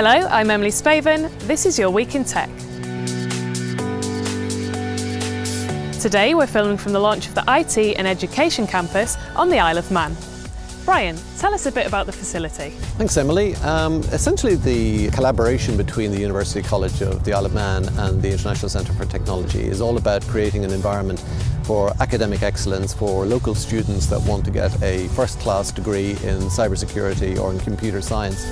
Hello, I'm Emily Spaven. This is your Week in Tech. Today we're filming from the launch of the IT and Education campus on the Isle of Man. Brian, tell us a bit about the facility. Thanks, Emily. Um, essentially, the collaboration between the University College of the Isle of Man and the International Centre for Technology is all about creating an environment for academic excellence for local students that want to get a first-class degree in cybersecurity or in computer science.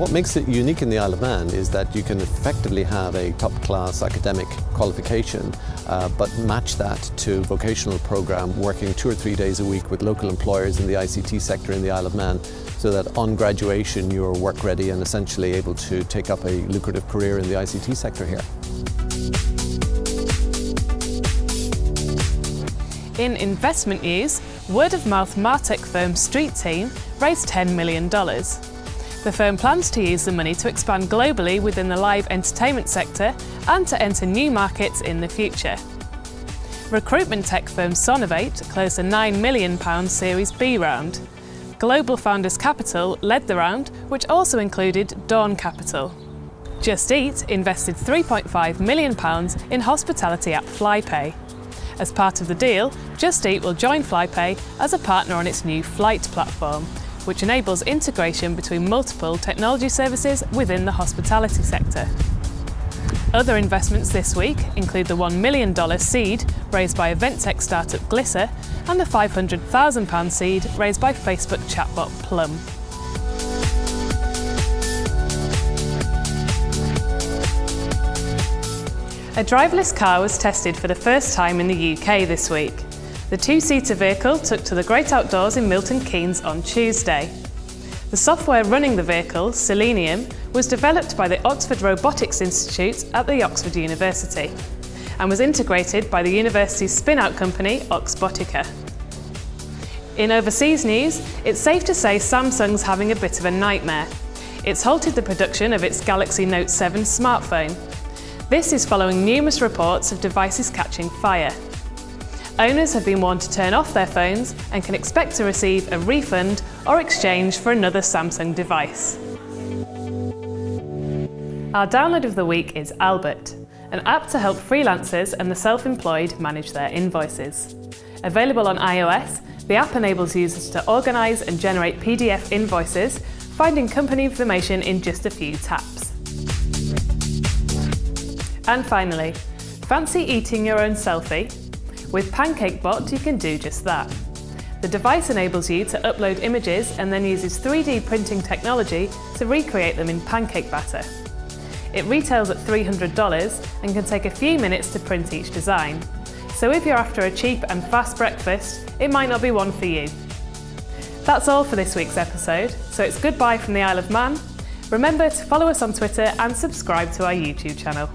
What makes it unique in the Isle of Man is that you can effectively have a top-class academic qualification, uh, but match that to vocational program working two or three days a week with local employers in the ICT sector in the Isle of Man so that on graduation you're work ready and essentially able to take up a lucrative career in the ICT sector here. In investment news, word-of-mouth Martech firm Street Team raised $10 million. The firm plans to use the money to expand globally within the live entertainment sector and to enter new markets in the future. Recruitment tech firm Sonovate closed a £9 million Series B round. Global Founders Capital led the round, which also included Dawn Capital. Just Eat invested £3.5 million in hospitality app Flypay. As part of the deal, Just Eat will join Flypay as a partner on its new Flyt platform, which enables integration between multiple technology services within the hospitality sector. Other investments this week include the $1 million seed raised by event tech startup Glisser and the £500,000 seed raised by Facebook chatbot Plum. A driverless car was tested for the first time in the UK this week. The two-seater vehicle took to the great outdoors in Milton Keynes on Tuesday. The software running the vehicle, Selenium, was developed by the Oxford Robotics Institute at the Oxford University and was integrated by the university's spin-out company, Oxbotica. In overseas news, it's safe to say Samsung's having a bit of a nightmare. It's halted the production of its Galaxy Note 7 smartphone. This is following numerous reports of devices catching fire. Owners have been warned to turn off their phones and can expect to receive a refund or exchange for another Samsung device. Our download of the week is Albert, an app to help freelancers and the self-employed manage their invoices. Available on iOS, the app enables users to organise and generate PDF invoices, finding company information in just a few taps. And finally, fancy eating your own selfie? With PancakeBot, you can do just that. The device enables you to upload images and then uses 3D printing technology to recreate them in pancake batter. It retails at $300 and can take a few minutes to print each design. So if you're after a cheap and fast breakfast, it might not be one for you. That's all for this week's episode, so it's goodbye from the Isle of Man. Remember to follow us on Twitter and subscribe to our YouTube channel.